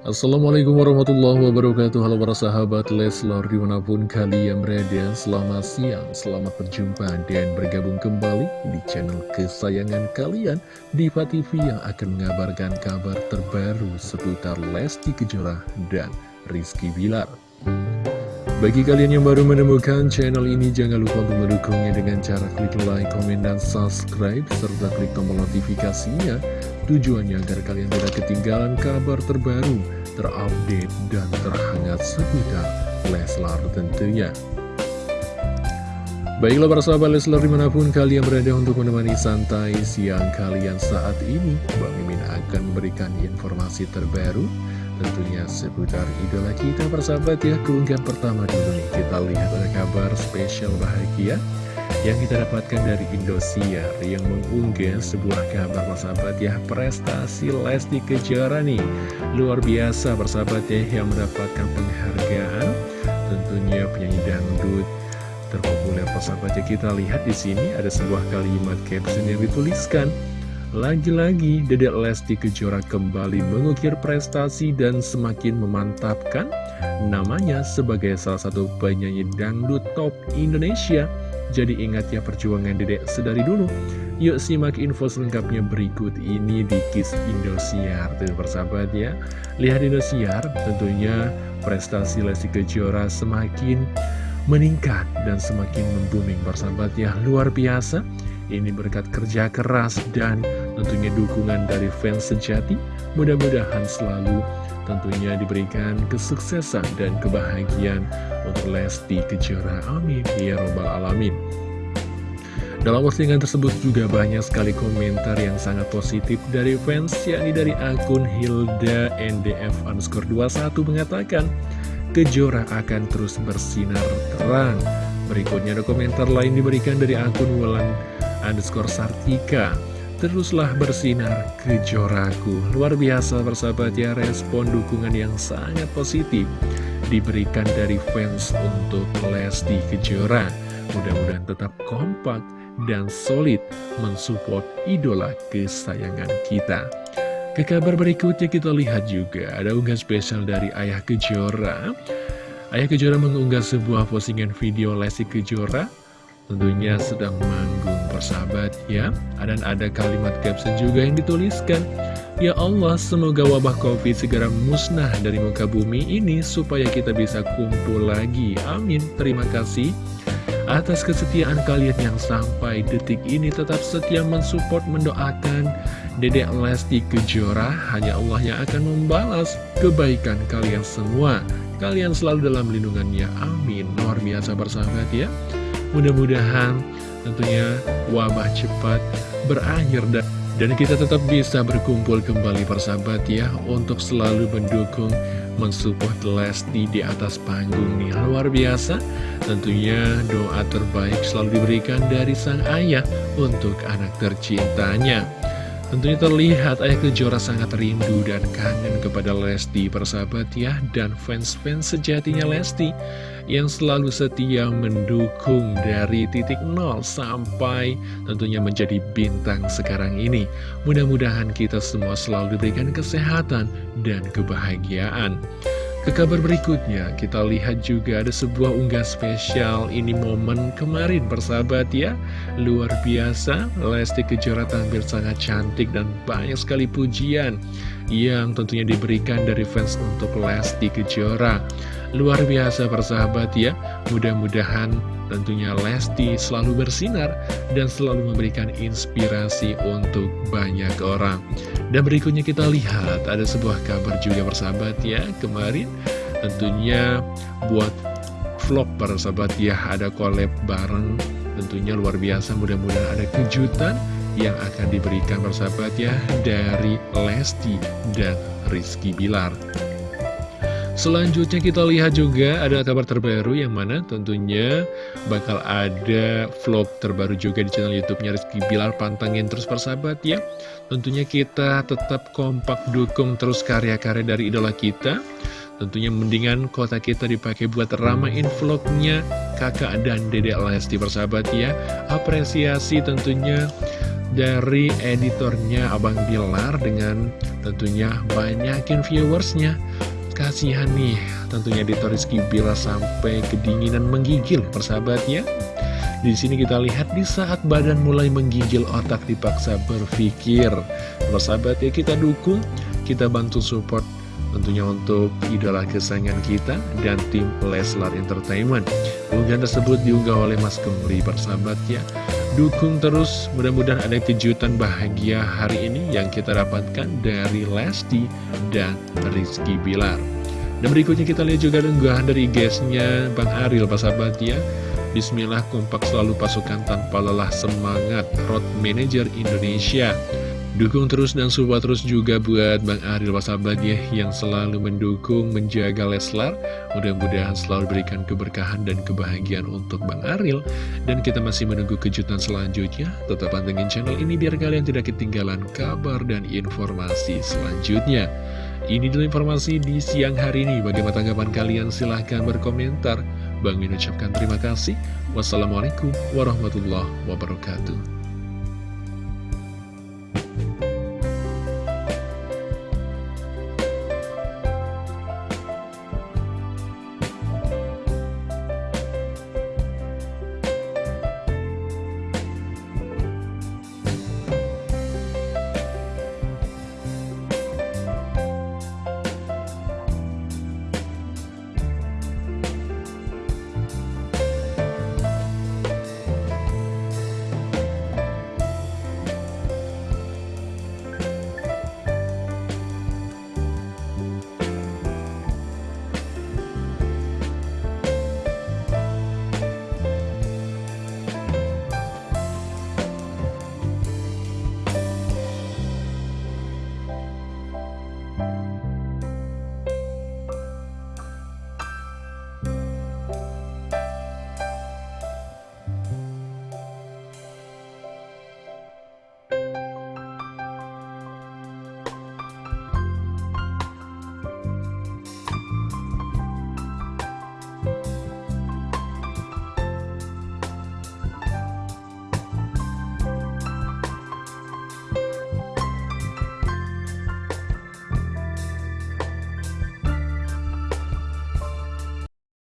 Assalamualaikum warahmatullahi wabarakatuh. Halo para sahabat Leslar di mana pun kalian berada. Selamat siang, selamat berjumpa dan bergabung kembali di channel kesayangan kalian Diva TV yang akan mengabarkan kabar terbaru seputar Lesti Kejora dan Rizky Bilar bagi kalian yang baru menemukan channel ini, jangan lupa untuk mendukungnya dengan cara klik like, komen, dan subscribe, serta klik tombol notifikasinya. Tujuannya agar kalian tidak ketinggalan kabar terbaru, terupdate, dan terhangat seputar Leslar tentunya. Baiklah para sahabat Leslar di mana pun kalian berada untuk menemani santai siang kalian saat ini, Bang Mimin akan memberikan informasi terbaru tentunya seputar idola kita persahabat ya. Keunggahan pertama dulu nih kita lihat ada kabar spesial bahagia yang kita dapatkan dari Indosiar yang mengunggah sebuah kabar persahabat ya. Prestasi Lesti Kejora nih. Luar biasa persahabat ya yang mendapatkan penghargaan. Tentunya penyanyi dangdut terpopuler persahabat ya. Kita lihat di sini ada sebuah kalimat caption yang dituliskan lagi-lagi Dedek Lesti Kejora kembali mengukir prestasi dan semakin memantapkan namanya sebagai salah satu penyanyi dangdut top Indonesia. Jadi ingat ya perjuangan Dedek sedari dulu. Yuk simak info selengkapnya berikut ini di Kiss Indosiar. Tuh persahabat ya. Lihat Indosiar tentunya prestasi Lesti Kejora semakin meningkat dan semakin membooming persahabat ya. Luar biasa. Ini berkat kerja keras dan tentunya dukungan dari fans sejati. Mudah-mudahan selalu tentunya diberikan kesuksesan dan kebahagiaan untuk Lesti Kejora. Amin. Ya Robbal Alamin. Dalam postingan tersebut juga banyak sekali komentar yang sangat positif dari fans, yakni dari akun Hilda NDF underscore 21 mengatakan, Kejora akan terus bersinar terang. Berikutnya ada komentar lain diberikan dari akun Wulan underscore Sartika. Teruslah bersinar kejoraku. Luar biasa persahabat ya respon dukungan yang sangat positif Diberikan dari fans untuk Lesti Kejora. Mudah-mudahan tetap kompak dan solid mensupport idola kesayangan kita. Ke kabar berikutnya kita lihat juga ada unggah spesial dari Ayah Kejora Ayah Kejora mengunggah sebuah postingan video Lesti Kejora. Tentunya sedang manggung persahabat ya. Dan ada kalimat caption juga yang dituliskan. Ya Allah semoga wabah covid segera musnah dari muka bumi ini supaya kita bisa kumpul lagi. Amin. Terima kasih. Atas kesetiaan kalian yang sampai detik ini tetap setia mensupport mendoakan Dedek Lesti Kejora. Hanya Allah yang akan membalas kebaikan kalian semua kalian selalu dalam lindungannya. Amin. Luar biasa bersahabat ya. Mudah-mudahan tentunya wabah cepat berakhir dan dan kita tetap bisa berkumpul kembali persahabat ya Untuk selalu mendukung mensupport Lesti di atas panggung nih. Luar biasa. Tentunya doa terbaik selalu diberikan dari sang ayah Untuk anak tercintanya Tentunya terlihat Ayah Kejora sangat rindu dan kangen kepada Lesti persahabat ya Dan fans-fans sejatinya Lesti Yang selalu setia mendukung dari titik nol sampai tentunya menjadi bintang sekarang ini. Mudah-mudahan kita semua selalu diberikan kesehatan dan kebahagiaan ke kabar berikutnya, kita lihat juga ada sebuah unggah spesial Ini momen kemarin persahabat ya. Luar biasa, Lesti Kejora tampil sangat cantik dan banyak sekali pujian Yang tentunya diberikan dari fans untuk Lesti Kejora. Luar biasa persahabat ya. Mudah-mudahan tentunya Lesti selalu bersinar dan selalu memberikan inspirasi untuk banyak orang. Dan berikutnya kita lihat ada sebuah kabar juga persahabat ya kemarin tentunya buat vlog persahabat ya ada collab bareng tentunya luar biasa mudah-mudahan ada kejutan yang akan diberikan persahabat ya dari Lesti dan Rizky Bilar. Selanjutnya kita lihat juga ada kabar terbaru yang mana tentunya bakal ada vlog terbaru juga di channel YouTube-nya Rizky Bilar. Pantangin terus persahabat ya. Tentunya kita tetap kompak dukung terus karya-karya dari idola kita. Tentunya mendingan kota kita dipakai buat ramain vlognya kakak dan dedek Lesti persahabat ya. Apresiasi tentunya dari editornya Abang Bilar dengan tentunya banyakin viewersnya. Kasihan nih, tentunya editor Rizky Bilar sampai kedinginan menggigil persahabatnya. Di sini kita lihat di saat badan mulai menggigil otak dipaksa berpikir. Persahabat ya kita dukung, kita bantu support tentunya untuk idola kesayangan kita dan tim Leslar Entertainment. Unggahan tersebut diunggah oleh Mas Kemri persahabat ya. Dukung terus, mudah-mudahan ada kejutan bahagia hari ini yang kita dapatkan dari Lesti dan Rizky Bilar. Dan berikutnya kita lihat juga unggahan dari guysnya Bang Aril persahabat ya. Bismillah kompak selalu pasukan tanpa lelah semangat Road Manager Indonesia. Dukung terus dan support terus juga buat Bang Aril Wasabat ya Yang selalu mendukung, menjaga Leslar. Mudah-mudahan selalu berikan keberkahan dan kebahagiaan untuk Bang Aril. Dan kita masih menunggu kejutan selanjutnya. Tetap pantengin channel ini biar kalian tidak ketinggalan kabar dan informasi selanjutnya Ini dulu informasi di siang hari ini Bagaimana tanggapan kalian? Silahkan berkomentar Bang Min ucapkan terima kasih. Wassalamualaikum warahmatullahi wabarakatuh.